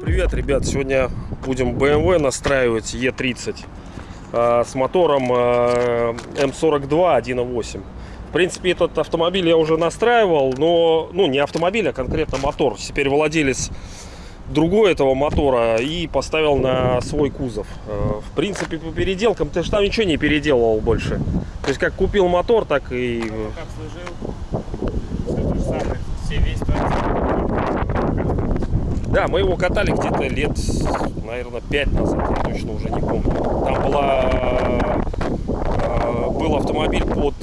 Привет, ребят! Сегодня будем BMW настраивать E30 э, с мотором э, M42 1.8. В принципе, этот автомобиль я уже настраивал, но, ну, не автомобиль, а конкретно мотор. Теперь владелец другой этого мотора и поставил на свой кузов. Э, В принципе, по переделкам ты же там ничего не переделывал больше. То есть, как купил мотор, так и... э, Как служил, все то же самое, все весь твой Да, мы его катали где-то лет, наверное, 5 назад, я точно уже не помню. Там была, э, был автомобиль под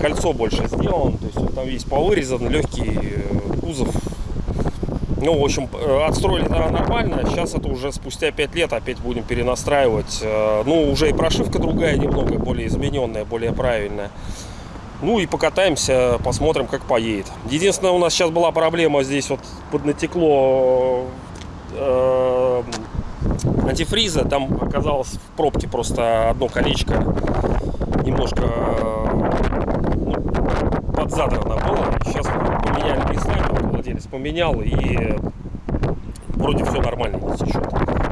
кольцо больше сделан, то есть он там весь повырезан, легкий кузов. Ну, в общем, э, отстроили нормально, сейчас это уже спустя 5 лет опять будем перенастраивать. Э, Ну, уже и прошивка другая немного, более измененная, более правильная. Ну и покатаемся, посмотрим, как поедет. Единственное, у нас сейчас была проблема здесь вот поднатекло э, антифриза. Там оказалось в пробке просто одно колечко немножко э, ну, подзадрано было. Сейчас поменяли владелец поменял и вроде все нормально не течет.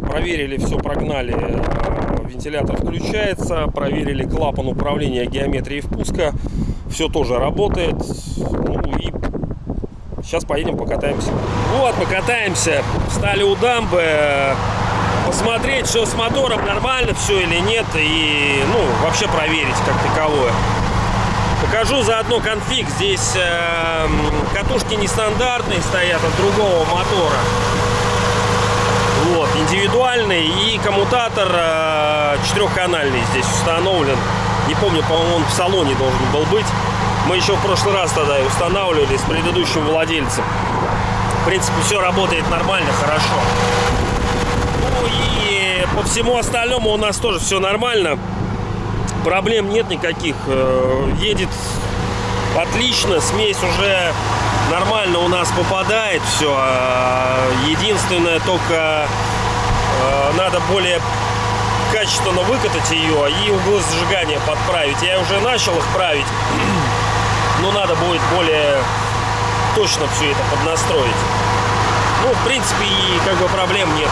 Проверили, все прогнали, э, вентилятор включается, проверили клапан управления геометрией впуска, все тоже работает. Ну и сейчас поедем покатаемся. Вот, покатаемся, встали у дамбы, э, посмотреть, все с мотором нормально, все или нет, и ну вообще проверить как таковое. Покажу заодно конфиг. Здесь э, катушки нестандартные стоят от другого мотора. Вот, индивидуальный и коммутатор э, четырехканальный здесь установлен. Не помню, по-моему, он в салоне должен был быть. Мы еще в прошлый раз тогда устанавливали с предыдущим владельцем. В принципе, все работает нормально, хорошо. Ну и по всему остальному у нас тоже все нормально. Проблем нет никаких. Э, Едет отлично, смесь уже нормально у нас попадает все. Единственное, только э, надо более качественно выкатать ее и углы зажигания подправить. Я уже начал их править, но надо будет более точно все это поднастроить. Ну, в принципе, и как бы проблем нет.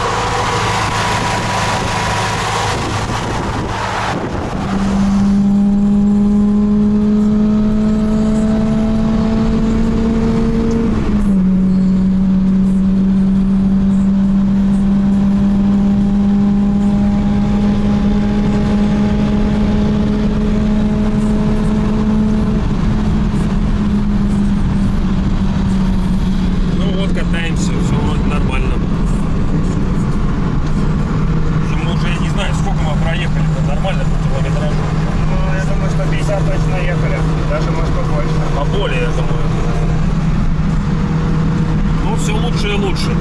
Ну вот, катаемся, все вроде нормально. В общем, мы уже не знаю, сколько мы проехали, нормально по километражу. Ну, я думаю, что 50 точно ехали, даже может побольше. Поболее, я думаю. Ну, все лучше и лучше.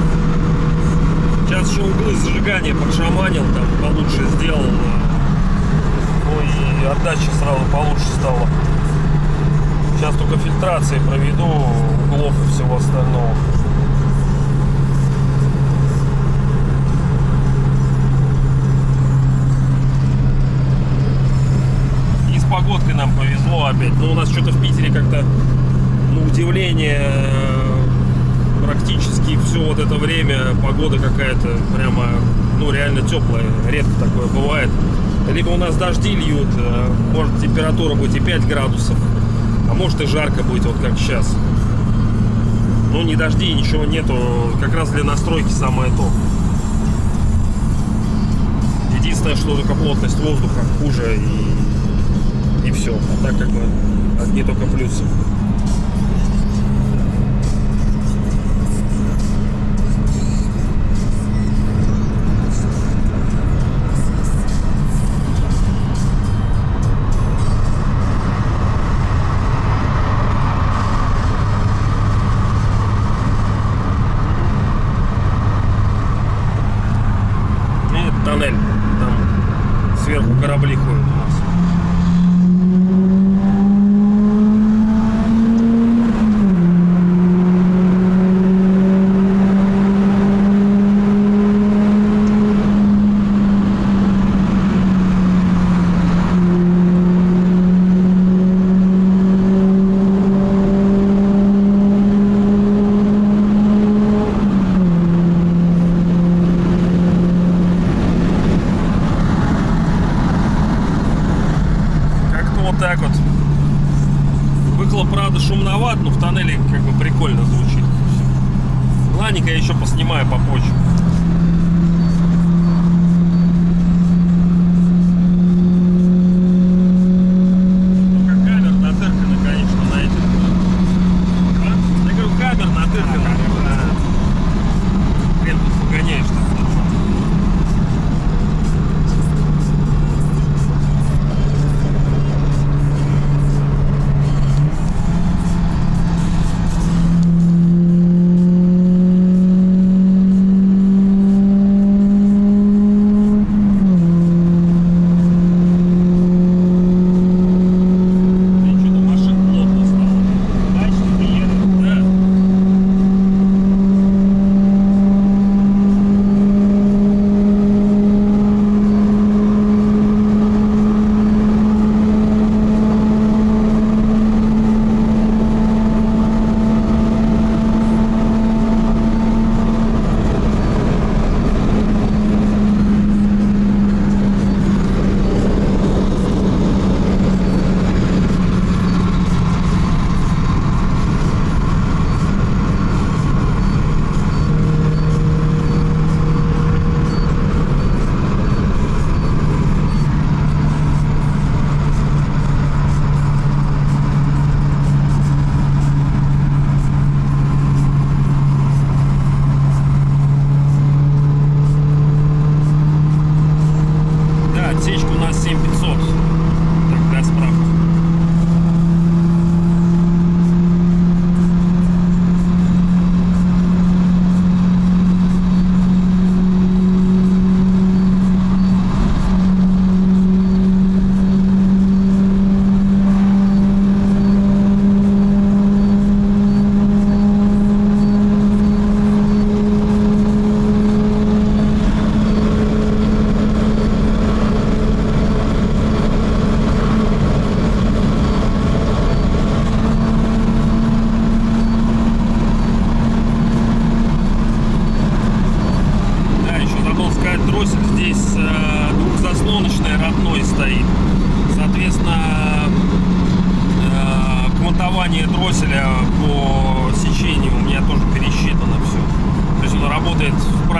Сейчас еще углы подшаманил, там получше сделал. Ну и отдача сразу получше стала. Сейчас только фильтрации проведу углов и всего остального. И с погодкой нам повезло опять. Ну, у нас что-то в Питере как-то, на удивление, э, практически все вот это время погода какая-то прямо, реально теплая. Редко такое бывает. Либо у нас дожди льют, э, может температура быть и 5 градусов, а может и жарко будет, вот как сейчас. Ну, ни дождей, ничего нету. Как раз для настройки самое то. Единственное, что только плотность воздуха хуже и, и все. А так как бы одни только плюсы.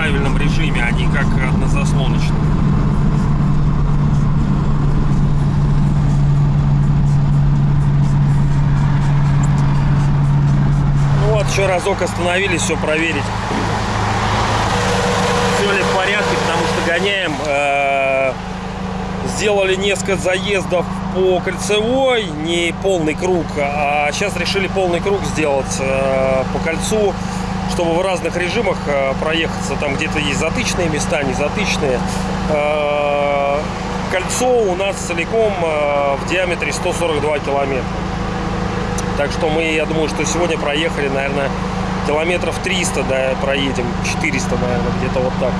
Правильном режиме, а не как однозаслоночный. Ну вот, еще разок остановились, все проверить все ли в порядке, потому что гоняем. э, Сделали несколько заездов по кольцевой, не полный круг, а сейчас решили полный круг сделать э, по кольцу, чтобы в разных режимах э, проехаться. Там где-то есть затычные места, не затычные. Э, Кольцо у нас целиком э, в диаметре 142 километра. Так что мы, я думаю, что сегодня проехали, наверное, километров 300, да, проедем, 400, наверное, где-то вот так.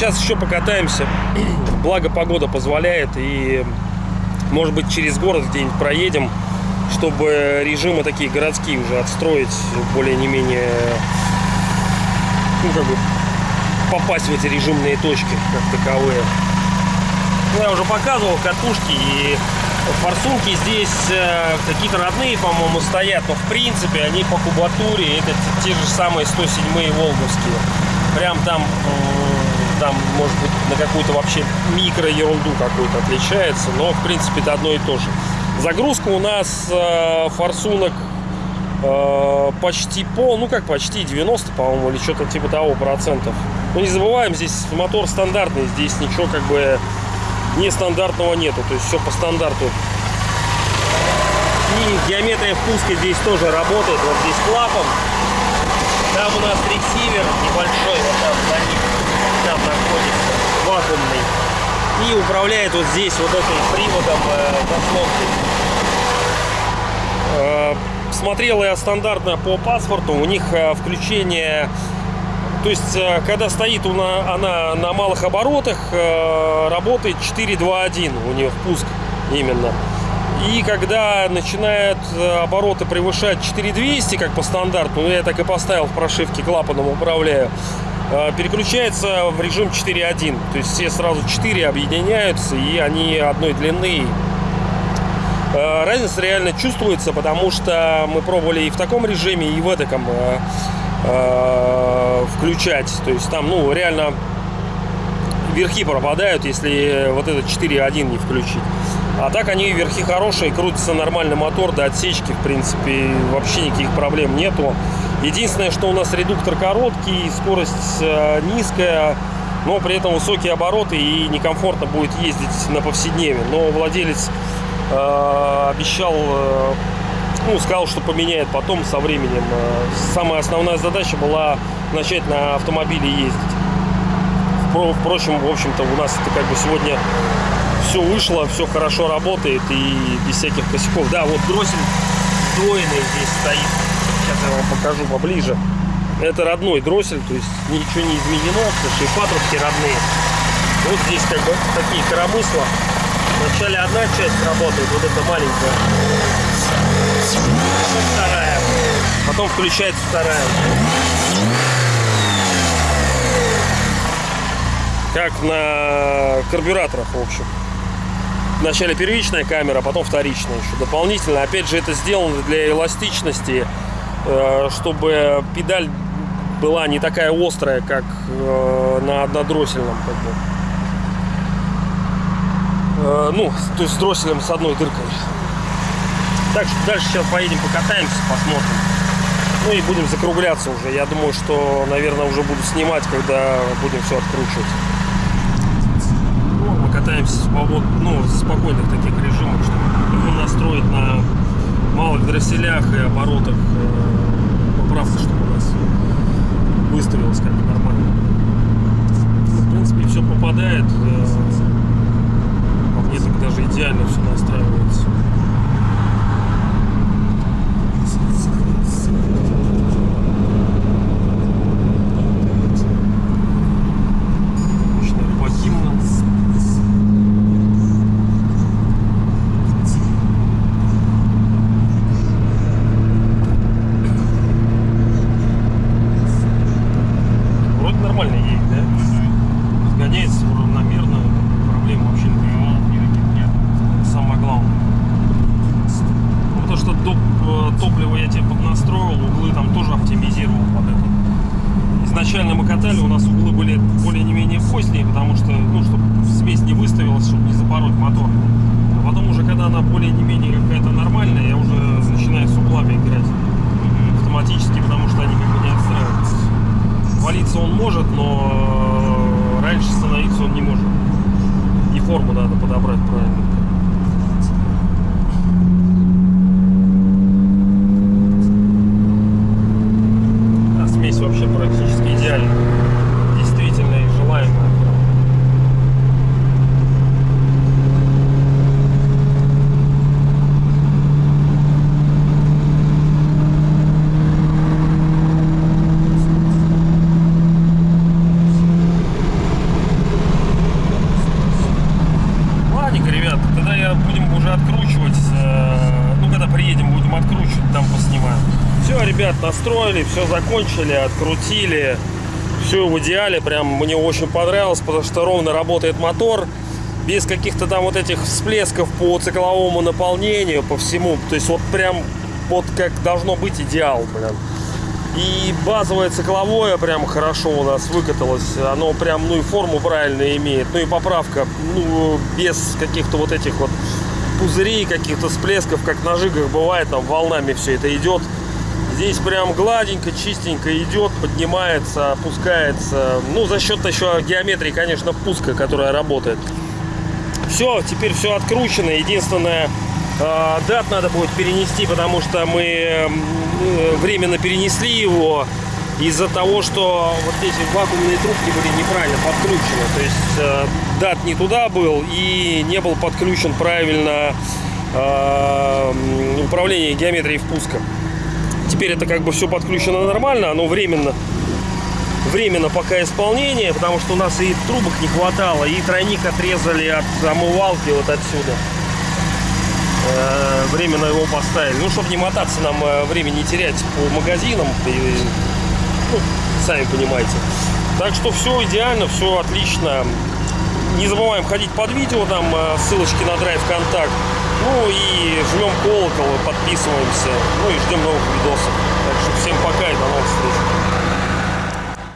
Сейчас еще покатаемся. Благо погода позволяет и может быть через город где-нибудь проедем, чтобы режимы такие городские уже отстроить более не менее ну как бы попасть в эти режимные точки как таковые. Ну, я уже показывал катушки и форсунки здесь э, какие-то родные, по-моему, стоят, но в принципе они по кубатуре это те, же самые 107-е волговские. Прям там, там может быть на какую-то вообще микро ерунду какую-то отличается, но в принципе это одно и то же. Загрузка у нас э, форсунок э, почти пол, ну как почти 90, по-моему, или что-то типа того процентов. Но не забываем, здесь мотор стандартный, здесь ничего как бы нестандартного нету, то есть все по стандарту. И геометрия впуска здесь тоже работает, вот здесь клапан. Там у нас ресивер небольшой, вот там за ним, там находится, вакуумный. И управляет вот здесь вот этим приводом э. Э, Смотрел я стандартно по паспорту, у них э, включение То есть, э, когда стоит она, она на малых оборотах, э, работает 4.2.1 у нее впуск именно. И когда начинает э, обороты превышать 4200, как по стандарту, ну я так и поставил в прошивке клапаном управляю, переключается в режим 4.1. То есть все сразу 4 объединяются, и они одной длины. Э, Разница реально чувствуется, потому что мы пробовали и в таком режиме, и в этом э, э, включать. То есть там, ну, реально верхи пропадают, если вот этот 4.1 не включить. А так они верхи хорошие, крутится нормальный мотор до отсечки, в принципе, вообще никаких проблем нету. Единственное, что у нас редуктор короткий, скорость э, низкая, но при этом высокие обороты и некомфортно будет ездить на повседневе. Но владелец э, обещал, э, ну, сказал, что поменяет потом со временем. Э, Самая основная задача была начать на автомобиле ездить. Впро- Впрочем, в общем-то, у нас это как бы сегодня все вышло, все хорошо работает и без всяких косяков. Да, вот дроссель сдвоенный здесь стоит. Сейчас я вам покажу поближе. Это родной дроссель, то есть ничего не изменено, потому что и патрубки родные. Вот здесь как бы такие коромысла. Вначале одна часть работает, вот эта маленькая. Потом вторая. Потом включается вторая. Как на карбюраторах, в общем. Вначале первичная камера, потом вторичная еще дополнительно. Опять же, это сделано для эластичности, чтобы педаль была не такая острая, как э, на однодроссельном. Как бы. Э, Ну, то есть с дросселем с одной дыркой. Так что дальше сейчас поедем покатаемся, посмотрим. Ну и будем закругляться уже. Я думаю, что, наверное, уже буду снимать, когда будем все откручивать. Ну, мы катаемся в свобод- ну, в спокойных таких режимах, чтобы настроить на малых дросселях и оборотах э, поправка, чтобы у нас выставилось как бы нормально. В принципе, все попадает. э, По мне так даже идеально все настраивается. Мощный рыбакимна. Вроде нормально едет, да? Разгоняется равномерно, проблем вообще никаких нет. Самое главное. Ну, потому что доп- э, топливо я тебе поднастроил, углы там тоже оптимизировал под это. Изначально мы катали, у нас углы были более не менее поздние, потому что, ну, чтобы смесь не запороть мотор. А потом уже, когда она более не менее какая-то нормальная, я уже начинаю с углами играть автоматически, потому что они как бы не отстраиваются. Валиться он может, но э, раньше становиться он не может. И форму надо подобрать правильно. А смесь вообще практически идеальна. Действительно и желаемая. Ладненько, ребят, тогда я будем уже откручивать. э, Ну, когда приедем, будем откручивать, там поснимаем. Все, ребят, настроили, все закончили, открутили. Все в идеале, прям мне очень понравилось, потому что ровно работает мотор. Без каких-то там вот этих всплесков по цикловому наполнению, по всему. То есть вот прям вот как должно быть идеал, блин. И базовое цикловое прям хорошо у нас выкаталось. Оно прям, ну и форму правильно имеет. Ну и поправка, ну, без каких-то вот этих вот пузырей, каких-то всплесков, как на жигах бывает, там волнами все это идет. Здесь прям гладенько, чистенько идет, поднимается, опускается. Ну, за счет еще геометрии, конечно, впуска, которая работает. Все, теперь все откручено. Единственное, э, дат надо будет перенести, потому что мы э, временно перенесли его из-за того, что вот эти вакуумные трубки были неправильно подкручены. То есть э, дат не туда был и не был подключен правильно управление геометрией впуска. Теперь это как бы все подключено нормально, оно временно временно пока исполнение, потому что у нас и трубок не хватало, и тройник отрезали от омывалки вот отсюда. Э, Временно его поставили. Ну, чтобы не мотаться нам э, время не терять по магазинам, и, ну, сами понимаете. Так что все идеально, все отлично. Не забываем ходить под видео, там э, ссылочки на драйв контакт. Ну и жмем колокол, подписываемся. Ну и ждем новых видосов. Так что всем пока и до новых встреч.